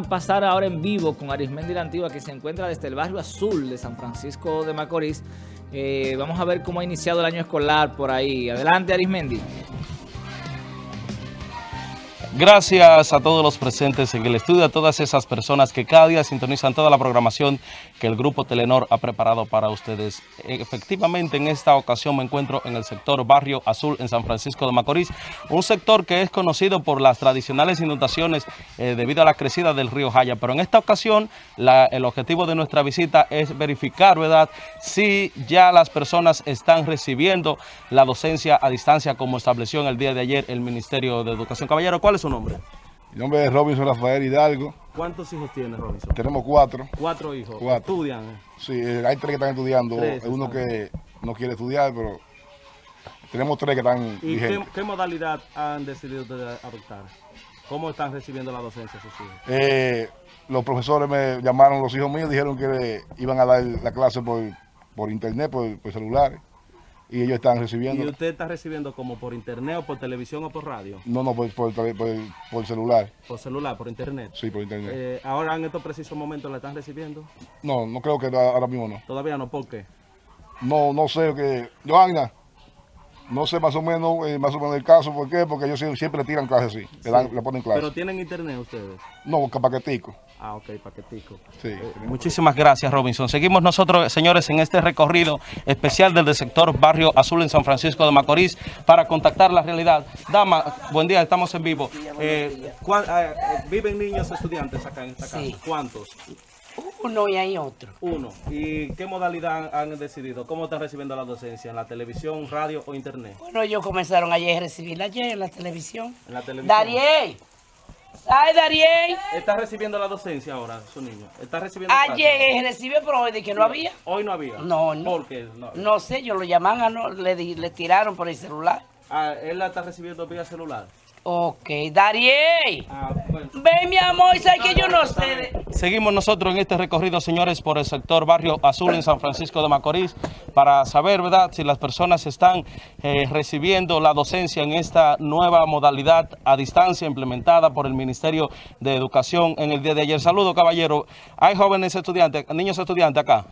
pasar ahora en vivo con Arismendi la Antigua, que se encuentra desde el barrio azul de San Francisco de Macorís. Eh, vamos a ver cómo ha iniciado el año escolar por ahí. Adelante, Arismendi. Gracias a todos los presentes en el estudio, a todas esas personas que cada día sintonizan toda la programación que el Grupo Telenor ha preparado para ustedes. Efectivamente, en esta ocasión me encuentro en el sector Barrio Azul en San Francisco de Macorís, un sector que es conocido por las tradicionales inundaciones eh, debido a la crecida del río Jaya, pero en esta ocasión el objetivo de nuestra visita es verificar, ¿verdad?, si ya las personas están recibiendo la docencia a distancia como estableció en el día de ayer el Ministerio de Educación. Caballero, ¿cuál es su nombre? Mi nombre es Robinson Rafael Hidalgo. ¿Cuántos hijos tiene Robinson? Tenemos cuatro. ¿Cuatro hijos? Cuatro. ¿Estudian? Sí, eh, hay tres que están estudiando. Uno que no quiere estudiar, pero tenemos tres que están ¿Y qué, modalidad han decidido adoptar? ¿Cómo están recibiendo la docencia sus hijos? Eh, los profesores me llamaron, los hijos míos, dijeron que iban a dar la clase por, por internet, por, por celulares y ellos están recibiendo. ¿Y usted está recibiendo como por internet o por televisión o por radio? No, no, por, por, por, celular. ¿Por celular, por internet? Sí, por internet. Eh, ¿Ahora en estos precisos momentos la están recibiendo? No, no creo que ahora mismo no. ¿Todavía no? ¿Por qué? No, no sé. que Johanna, no sé más o menos eh, más o menos el caso. ¿Por qué? Porque ellos siempre tiran clases así. Le, ponen clases. ¿Pero tienen internet ustedes? No, paquetico. Ah, ok, paquetico. Sí. Eh, muchísimas gracias, Robinson. Seguimos nosotros, señores, en este recorrido especial del sector Barrio Azul en San Francisco de Macorís para contactar la realidad. Dama, buen día, estamos en vivo. Eh, eh, ¿Viven niños estudiantes acá en esta casa? ¿Cuántos? Uno y hay otro. Uno. ¿Y qué modalidad han decidido? ¿Cómo están recibiendo la docencia? ¿En la televisión, radio o internet? Bueno, ellos comenzaron ayer a recibirla ayer en la televisión. ¿En la televisión? Dariel. Ay, Dariel. ¿Está recibiendo la docencia ahora, su niño? ¿Está recibiendo Ayer recibió, pero hoy de que no había. Hoy no había. No, no. ¿Por qué? No, sé, yo lo llamaban, no, le, le tiraron por el celular. Ah, él la está recibiendo vía celular. Ok, Dariel. Ah, Ven, mi amor, ¿sabes que yo no sé? Seguimos nosotros en este recorrido, señores, por el sector Barrio Azul en San Francisco de Macorís, para saber, ¿verdad?, si las personas están eh, recibiendo la docencia en esta nueva modalidad a distancia implementada por el Ministerio de Educación en el día de ayer. Saludos, caballero. ¿Hay jóvenes estudiantes, niños estudiantes acá?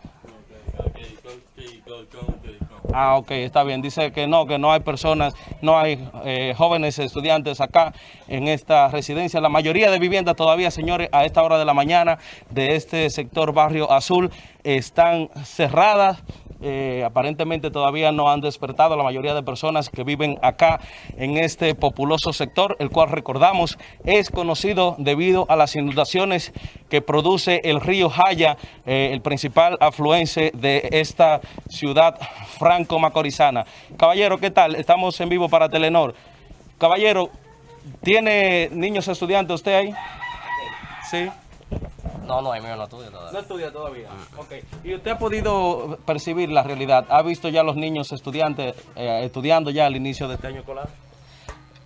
Ah, ok, está bien. Dice que no, que no hay personas, no hay eh, jóvenes estudiantes acá en esta residencia. La mayoría de viviendas todavía, señores, a esta hora de la mañana de este sector Barrio Azul están cerradas eh, aparentemente todavía no han despertado la mayoría de personas que viven acá en este populoso sector, el cual recordamos es conocido debido a las inundaciones que produce el río Jaya, eh, el principal afluencia de esta ciudad franco-macorizana. Caballero, ¿qué tal? Estamos en vivo para Telenor. Caballero, ¿tiene niños estudiantes usted ahí? Sí. No, no, mío no estudia todavía. No estudia todavía. Mm. ¿Y usted ha podido percibir la realidad? ¿Ha visto ya los niños estudiantes eh, estudiando ya al inicio de este año escolar?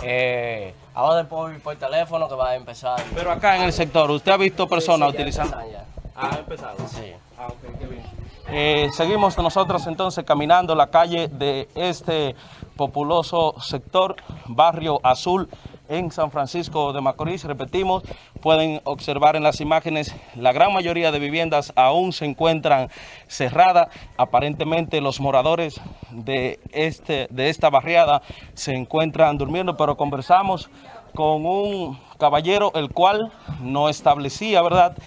Eh, ahora después por teléfono que va a empezar. Pero acá en el sector, ¿usted ha visto personas utilizando? Ya. ¿Ha empezado? Sí. Ah, ok, qué bien. Eh, seguimos nosotros entonces caminando la calle de este populoso sector, Barrio Azul, en San Francisco de Macorís. Repetimos, pueden observar en las imágenes, la gran mayoría de viviendas aún se encuentran cerradas. Aparentemente los moradores de, este, de esta barriada se encuentran durmiendo, pero conversamos con un caballero el cual no establecía, ¿verdad?,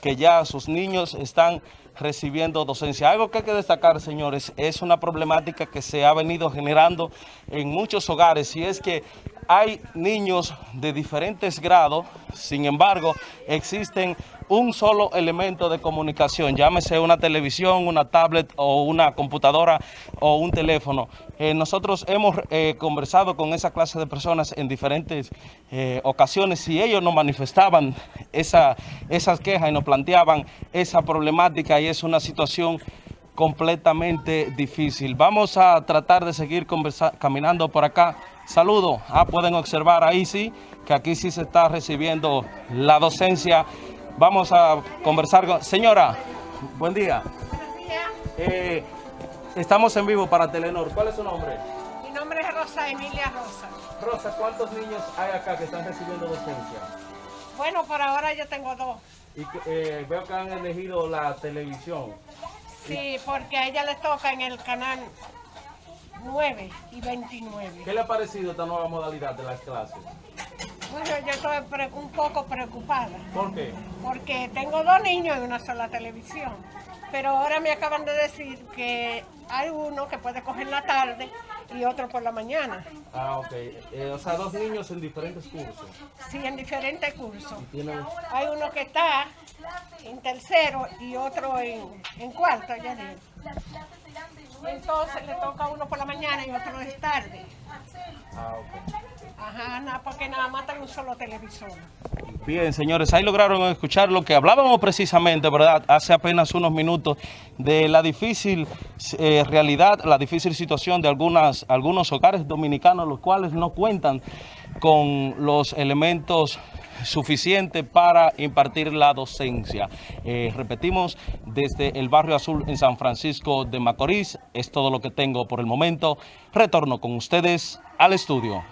que ya sus niños están recibiendo docencia. Algo que hay que destacar, señores, es una problemática que se ha venido generando en muchos hogares y es que hay niños de diferentes grados, sin embargo, existen un solo elemento de comunicación, llámese una televisión, una tablet o una computadora o un teléfono. Eh, nosotros hemos eh, conversado con esa clase de personas en diferentes eh, ocasiones y ellos nos manifestaban esa, esas quejas y nos planteaban esa problemática y es una situación completamente difícil. Vamos a tratar de seguir caminando por acá. Saludos. Ah, pueden observar ahí sí, que aquí sí se está recibiendo la docencia. Vamos a conversar con... Señora, buen día. Buenos días. Eh, estamos en vivo para Telenor. ¿Cuál es su nombre? Mi nombre es Rosa Emilia Rosa. Rosa, ¿cuántos niños hay acá que están recibiendo docencia? Bueno, por ahora yo tengo dos. Y eh, veo que han elegido la televisión. Sí, porque a ella le toca en el canal 9 y 29. ¿Qué le ha parecido esta nueva modalidad de las clases? Bueno, yo estoy un poco preocupada ¿Por qué? porque tengo dos niños en una sola televisión. Pero ahora me acaban de decir que hay uno que puede coger la tarde y otro por la mañana. Ah, ok. Eh, o sea, dos niños en diferentes cursos. Sí, en diferentes cursos. Tienen... Hay uno que está en tercero y otro en, en cuarto, ya digo. Entonces le toca a uno por la mañana y otro es tarde. Ah, ok. Ajá, nada, porque nada más hay un solo televisor. Bien, señores, ahí lograron escuchar lo que hablábamos precisamente, ¿verdad? Hace apenas unos minutos de la difícil eh, realidad, la difícil situación de algunas, algunos hogares dominicanos, los cuales no cuentan con los elementos suficientes para impartir la docencia. Eh, repetimos, desde el Barrio Azul en San Francisco de Macorís, es todo lo que tengo por el momento. Retorno con ustedes al estudio.